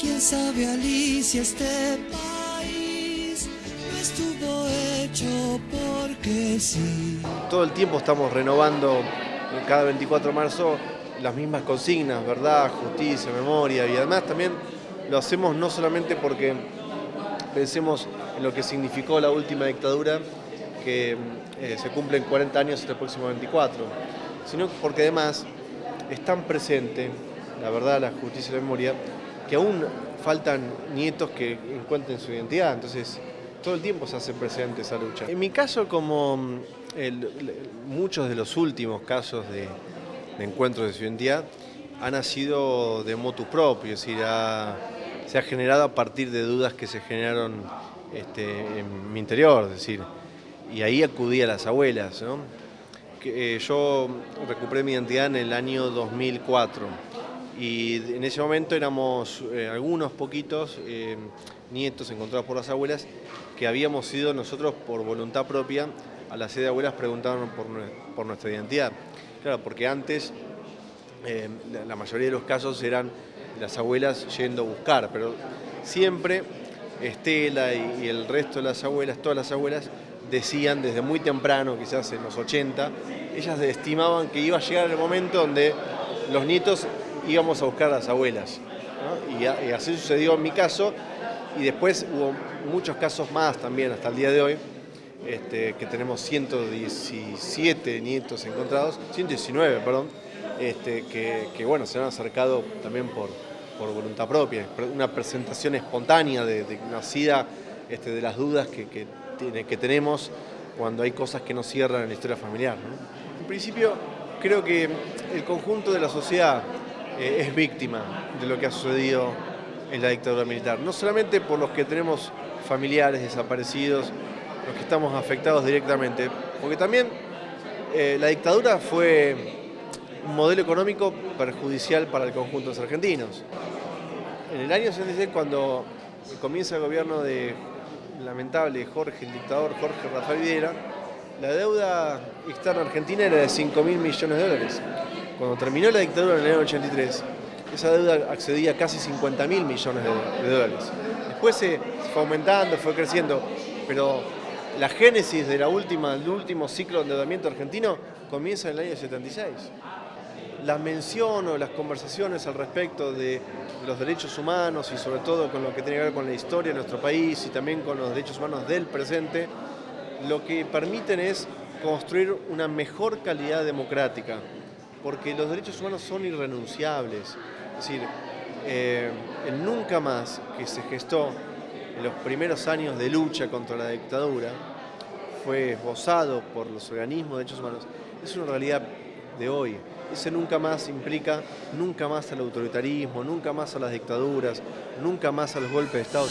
Bien sabe Alicia este país estuvo hecho porque sí. Todo el tiempo estamos renovando cada 24 de marzo las mismas consignas, verdad, justicia, memoria y además también lo hacemos no solamente porque pensemos en lo que significó la última dictadura, que eh, se cumplen 40 años este próximo 24, sino porque además es tan presente, la verdad, la justicia y la memoria, que aún faltan nietos que encuentren su identidad, entonces todo el tiempo se hace presente esa lucha. En mi caso, como mm, muchos de los últimos casos de, de encuentros de su identidad, ha nacido de motu propio, es decir, se ha generado a partir de dudas que se generaron este, en mi interior, es decir, y ahí acudí a las abuelas. Eh, yo recuperé mi identidad en el año 2004 y en ese momento éramos eh, algunos poquitos eh, nietos encontrados por las abuelas que habíamos ido nosotros por voluntad propia a la sede de abuelas preguntando por, por nuestra identidad. Claro, porque antes la mayoría de los casos eran las abuelas yendo a buscar, pero siempre Estela y, el resto de las abuelas, todas las abuelas, decían desde muy temprano, quizás en los 80, ellas estimaban que iba a llegar el momento donde los nietos íbamos a buscar a las abuelas. Y, así sucedió en mi caso, y después hubo muchos casos más también hasta el día de hoy, este, que tenemos 117 nietos encontrados, 119, perdón, este, que, bueno, se han acercado también por, por voluntad propia, una presentación espontánea, de, nacida este, de las dudas que, que, tenemos cuando hay cosas que no cierran en la historia familiar. En principio, creo que el conjunto de la sociedad eh, es víctima de lo que ha sucedido en la dictadura militar, no solamente por los que tenemos familiares desaparecidos, los que estamos afectados directamente, porque también eh, la dictadura fue un modelo económico perjudicial para el conjunto de los argentinos. En el año 66, cuando comienza el gobierno de lamentable Jorge, el dictador Jorge Rafael Videla, la deuda externa argentina era de 5 mil millones de dólares. Cuando terminó la dictadura en el año 83, esa deuda accedía a casi 50 mil millones de, dólares. Después se fue aumentando, fue creciendo, pero la génesis del último ciclo de endeudamiento argentino comienza en el año 76 la mención o las conversaciones al respecto de los derechos humanos y sobre todo con lo que tiene que ver con la historia de nuestro país y también con los derechos humanos del presente, lo que permiten es construir una mejor calidad democrática, porque los derechos humanos son irrenunciables. Es decir, eh, el nunca más que se gestó en los primeros años de lucha contra la dictadura fue esbozado por los organismos de derechos humanos, es una realidad de hoy. Ese nunca más implica nunca más al autoritarismo, nunca más a las dictaduras, nunca más a los golpes de Estado.